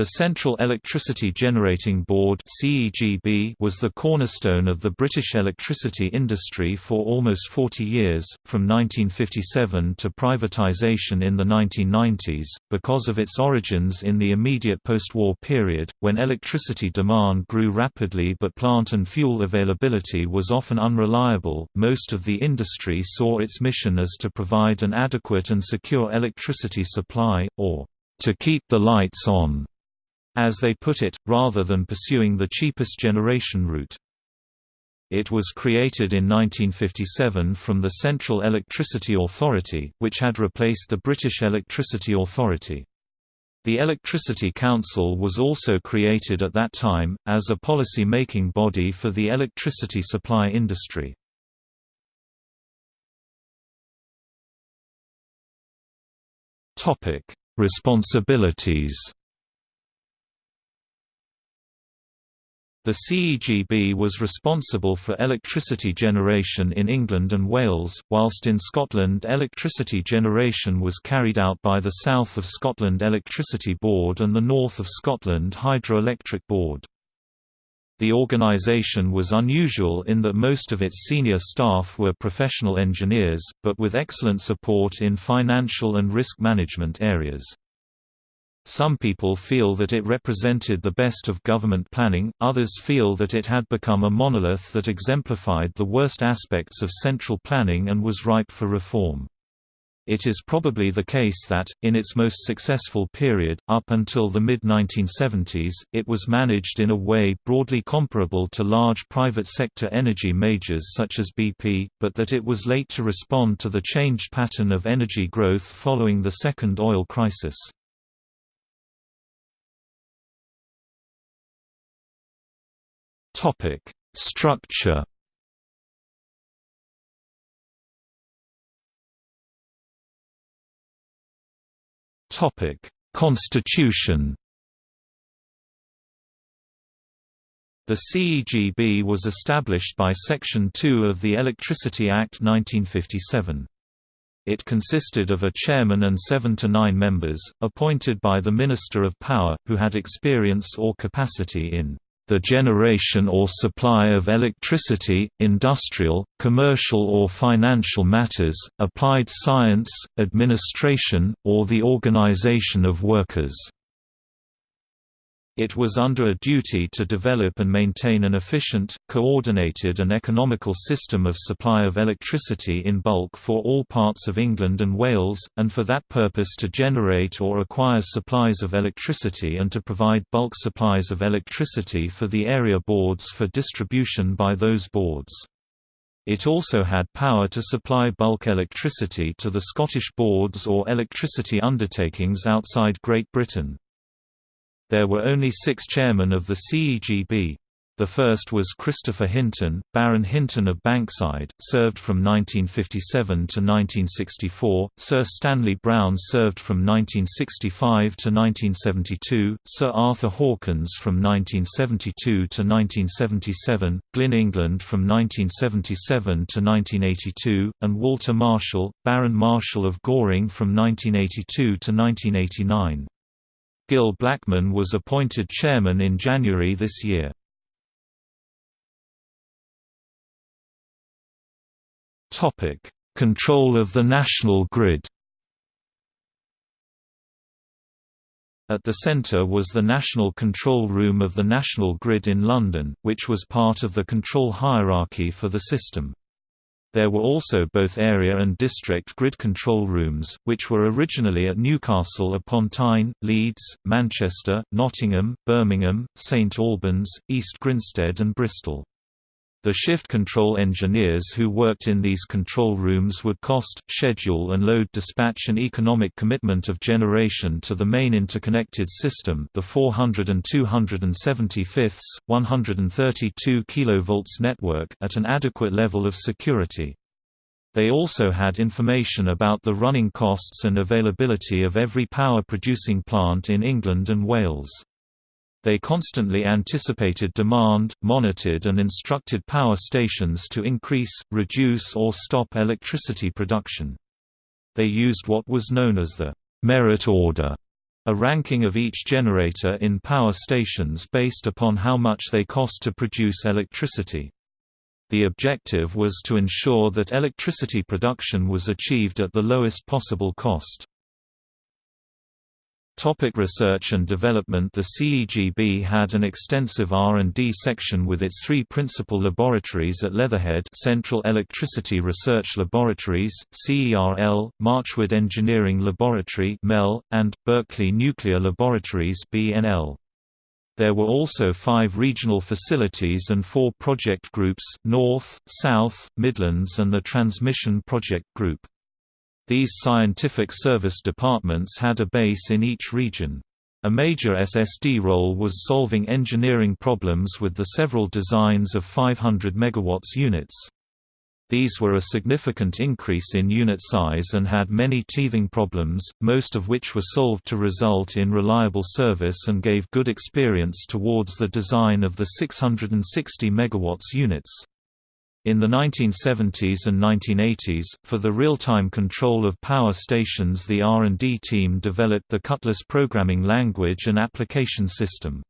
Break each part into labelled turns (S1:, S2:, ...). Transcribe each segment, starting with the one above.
S1: The Central Electricity Generating Board was the cornerstone of the British electricity industry for almost 40 years, from 1957 to privatisation in the 1990s, because of its origins in the immediate post-war period, when electricity demand grew rapidly but plant and fuel availability was often unreliable. Most of the industry saw its mission as to provide an adequate and secure electricity supply, or to keep the lights on as they put it, rather than pursuing the cheapest generation route. It was created in 1957 from the Central Electricity Authority, which had replaced the British Electricity Authority. The Electricity Council was also created at that time, as a policy-making body for the electricity supply industry. Responsibilities The CEGB was responsible for electricity generation in England and Wales, whilst in Scotland electricity generation was carried out by the South of Scotland Electricity Board and the North of Scotland Hydroelectric Board. The organisation was unusual in that most of its senior staff were professional engineers, but with excellent support in financial and risk management areas. Some people feel that it represented the best of government planning, others feel that it had become a monolith that exemplified the worst aspects of central planning and was ripe for reform. It is probably the case that, in its most successful period, up until the mid-1970s, it was managed in a way broadly comparable to large private sector energy majors such as BP, but that it was late to respond to the changed pattern of energy growth following the second oil crisis. Topic: Structure. Topic: Constitution. The CEGB was established by Section 2 of the Electricity Act 1957. It consisted of a chairman and seven to nine members, appointed by the Minister of Power, who had experience or capacity in the generation or supply of electricity, industrial, commercial or financial matters, applied science, administration, or the organization of workers. It was under a duty to develop and maintain an efficient, coordinated and economical system of supply of electricity in bulk for all parts of England and Wales, and for that purpose to generate or acquire supplies of electricity and to provide bulk supplies of electricity for the area boards for distribution by those boards. It also had power to supply bulk electricity to the Scottish boards or electricity undertakings outside Great Britain. There were only six chairmen of the CEGB. The first was Christopher Hinton, Baron Hinton of Bankside, served from 1957 to 1964, Sir Stanley Brown served from 1965 to 1972, Sir Arthur Hawkins from 1972 to 1977, Glyn England from 1977 to 1982, and Walter Marshall, Baron Marshall of Goring from 1982 to 1989. Gil Blackman was appointed chairman in January this year. Topic: Control of the national grid At the centre was the National Control Room of the National Grid in London, which was part of the control hierarchy for the system. There were also both area and district grid control rooms, which were originally at Newcastle upon Tyne, Leeds, Manchester, Nottingham, Birmingham, St Albans, East Grinstead and Bristol. The shift control engineers who worked in these control rooms would cost, schedule and load dispatch an economic commitment of generation to the main interconnected system the 400 and 275ths, 132 kV network at an adequate level of security. They also had information about the running costs and availability of every power-producing plant in England and Wales. They constantly anticipated demand, monitored and instructed power stations to increase, reduce or stop electricity production. They used what was known as the merit order A ranking of each generator in power stations based upon how much they cost to produce electricity. The objective was to ensure that electricity production was achieved at the lowest possible cost. Topic research and development The CEGB had an extensive R&D section with its three principal laboratories at Leatherhead Central Electricity Research Laboratories, CERL, Marchwood Engineering Laboratory MEL, and, Berkeley Nuclear Laboratories BNL. There were also five regional facilities and four project groups, North, South, Midlands and the Transmission Project Group. These scientific service departments had a base in each region. A major SSD role was solving engineering problems with the several designs of 500 MW units. These were a significant increase in unit size and had many teething problems, most of which were solved to result in reliable service and gave good experience towards the design of the 660 MW units. In the 1970s and 1980s, for the real-time control of power stations the R&D team developed the Cutlass programming language and application system.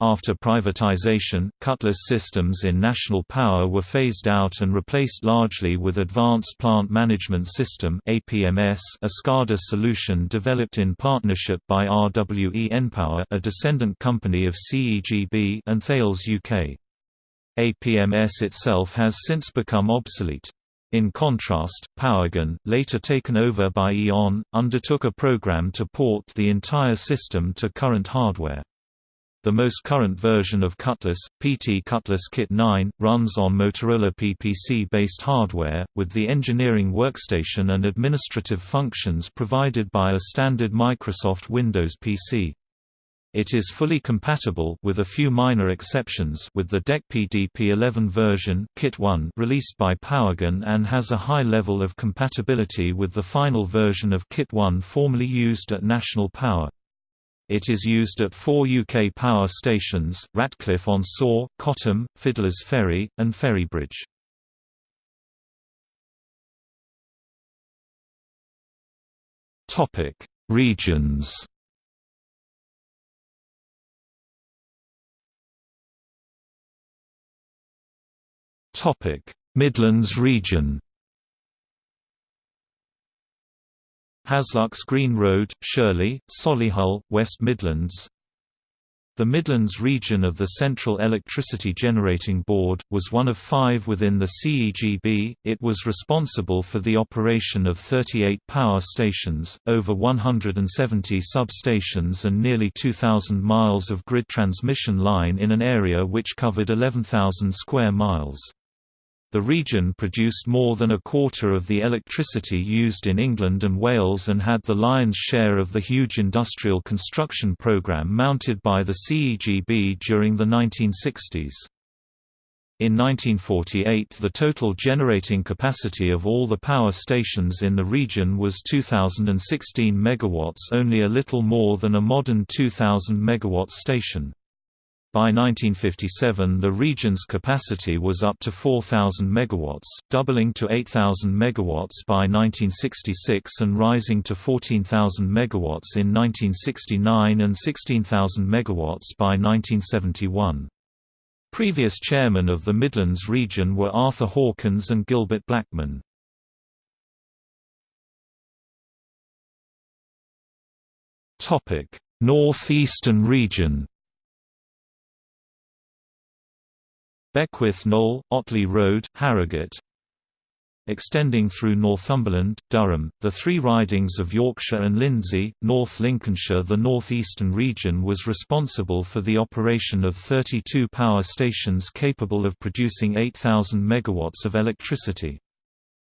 S1: After privatization, Cutlass systems in National Power were phased out and replaced largely with Advanced Plant Management System (APMS), a SCADA solution developed in partnership by RWE npower, a descendant company of CEGB, and Thales UK. APMS itself has since become obsolete. In contrast, Powergen, later taken over by E.ON, undertook a program to port the entire system to current hardware. The most current version of Cutlass, PT Cutlass Kit 9, runs on Motorola PPC-based hardware, with the engineering workstation and administrative functions provided by a standard Microsoft Windows PC. It is fully compatible with a few minor exceptions with the DEC PDP-11 version Kit 1 released by Powergen and has a high level of compatibility with the final version of Kit 1 formerly used at National Power. It is used at four UK power stations, Ratcliffe-on-Soar, Cottam, Fiddler's Ferry, and Ferrybridge. Regions Midlands region. Haslucks Green Road, Shirley, Solihull, West Midlands. The Midlands region of the Central Electricity Generating Board, was one of five within the CEGB, it was responsible for the operation of 38 power stations, over 170 substations and nearly 2,000 miles of grid transmission line in an area which covered 11,000 square miles. The region produced more than a quarter of the electricity used in England and Wales and had the lion's share of the huge industrial construction programme mounted by the CEGB during the 1960s. In 1948 the total generating capacity of all the power stations in the region was 2016 MW only a little more than a modern 2000 MW station. By 1957 the region's capacity was up to 4,000 MW, doubling to 8,000 MW by 1966 and rising to 14,000 MW in 1969 and 16,000 MW by 1971. Previous chairmen of the Midlands region were Arthur Hawkins and Gilbert Blackman. North Eastern region Beckwith Knoll, Otley Road, Harrogate Extending through Northumberland, Durham, the three ridings of Yorkshire and Lindsey, North Lincolnshire The northeastern region was responsible for the operation of 32 power stations capable of producing 8,000 megawatts of electricity.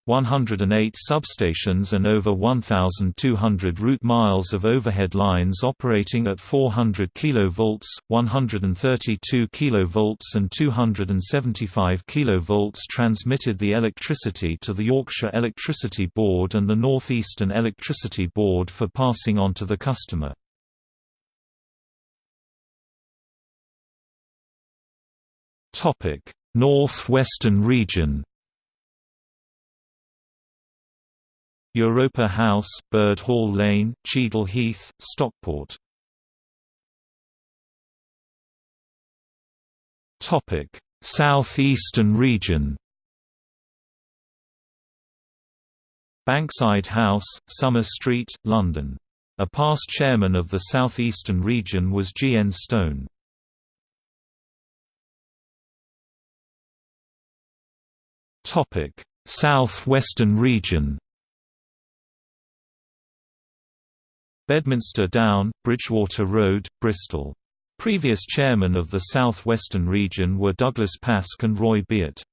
S1: 108 substations and over 1,200 route miles of overhead lines operating at 400 kV, 132 kV and 275 kV transmitted the electricity to the Yorkshire Electricity Board and the North Eastern Electricity Board for passing on to the customer. North Western region Europa House, Bird Hall Lane, Cheadle Heath, Stockport South Eastern region Bankside House, Sumner Street, London. A past chairman of the Southeastern region was G. N. Stone. South Western region Bedminster Down, Bridgewater Road, Bristol. Previous chairmen of the South Western region were Douglas Pask and Roy Beatt.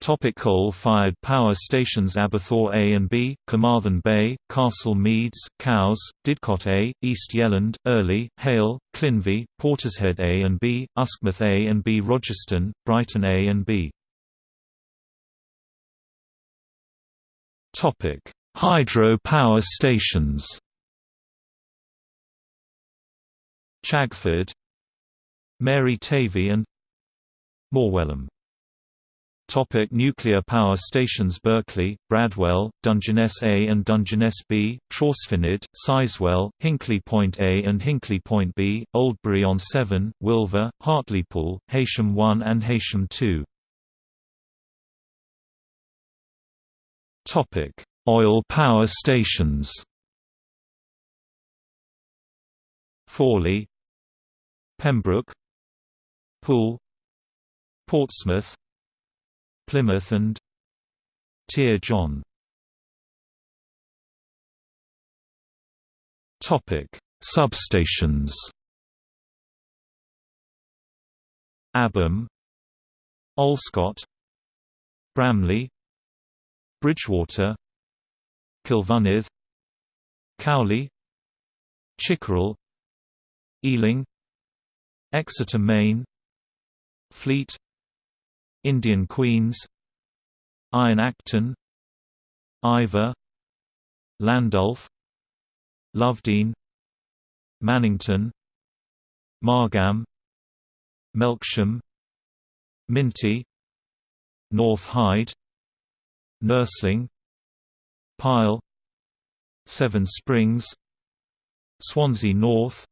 S1: Topic Coal-fired power stations Aberthaw A and B, Carmarthen Bay, Castle Meads, Cowes, Didcot A, East Yelland, Earley, Hayle, Llynfi, Portishead A and B, Uskmouth A and B Rogerstone, Brighton A and B Topic: Hydro power stations. Chagford, Mary Tavy and Morwellham Topic nuclear power stations Berkeley, Bradwell, Dungeness A and Dungeness B, Trawsfynydd, Sizewell, Hinkley Point A and Hinkley Point B, Oldbury-on-Severn, Wylfa, Hartlepool, Heysham 1 and Heysham 2. Topic: Oil power stations. Fawley, Pembroke, Poole, Portsmouth, Plymouth and Tir John. Topic: Substations. Abham, Olscott, Bramley, Bridgewater, Cilfynydd, Cowley, Chickerell, Ealing, Exeter Maine Fleet, Indian Queens Iron Acton Iver Landulph Lovedean Mannington Margam Melksham Minty North Hyde Nursling Pyle Seven Springs Swansea North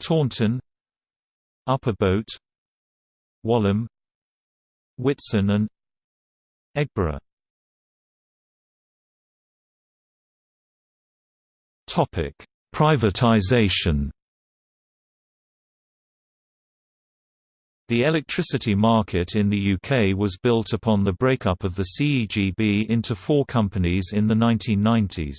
S1: Taunton Upper Boat Walham Whitson and Eggborough Topic: The electricity market in the UK was built upon the breakup of the CEGB into four companies in the 1990s.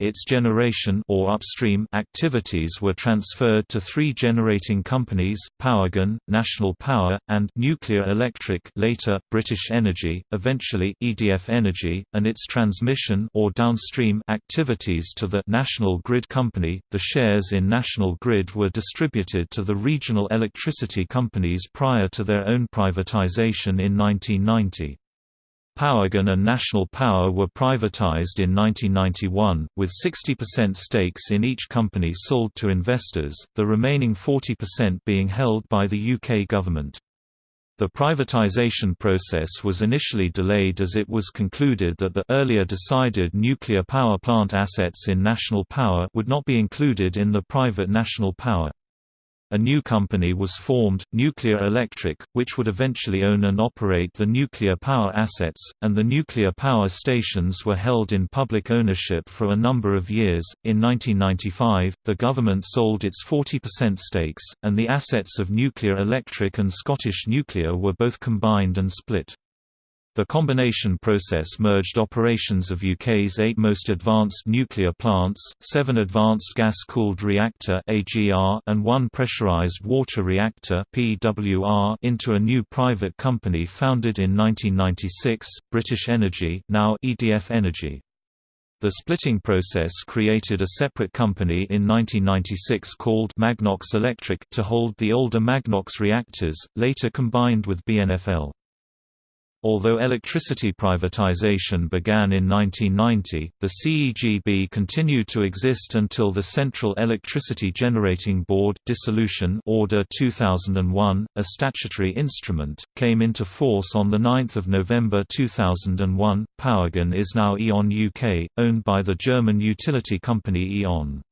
S1: Its generation or upstream activities were transferred to three generating companies, Powergen, National Power, and Nuclear Electric later British Energy, eventually EDF Energy, and its transmission or downstream activities to the National Grid Company. The shares in National Grid were distributed to the regional electricity companies prior to their own privatization in 1990. Powergen and National Power were privatized in 1991, with 60% stakes in each company sold to investors, the remaining 40% being held by the UK government. The privatization process was initially delayed as it was concluded that the earlier decided nuclear power plant assets in National Power would not be included in the private National Power. A new company was formed, Nuclear Electric, which would eventually own and operate the nuclear power assets, and the nuclear power stations were held in public ownership for a number of years. In 1995, the government sold its 40% stakes, and the assets of Nuclear Electric and Scottish Nuclear were both combined and split. The combination process merged operations of UK's eight most advanced nuclear plants, seven Advanced Gas-Cooled Reactor and one Pressurized Water Reactor into a new private company founded in 1996, British Energy now EDF Energy. The splitting process created a separate company in 1996 called Magnox Electric to hold the older Magnox reactors, later combined with BNFL. Although electricity privatization began in 1990, the CEGB continued to exist until the Central Electricity Generating Board dissolution Order 2001, a statutory instrument, came into force on 9 November 2001. Powergen is now E.ON UK, owned by the German utility company E.ON.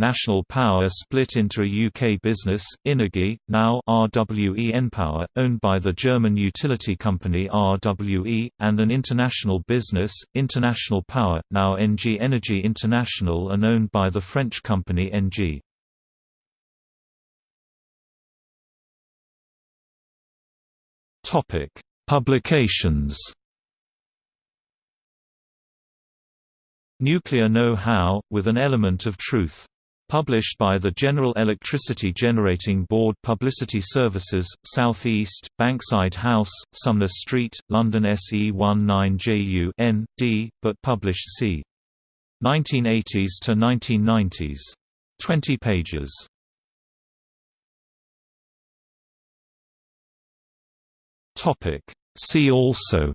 S1: National Power split into a UK business, Innogy, now RWE Npower, owned by the German utility company RWE, and an international business, International Power, now ENGIE Energy International and owned by the French company ENGIE. Publications Nuclear Know-How, with an element of truth Published by the General Electricity Generating Board Publicity Services, South East, Bankside House, Sumner Street, London SE19JU N, D, but published c. 1980s to 1990s. 20 pages. See also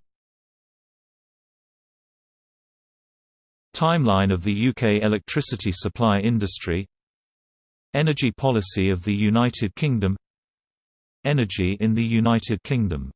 S1: Timeline of the UK electricity supply industry Energy policy of the United Kingdom Energy in the United Kingdom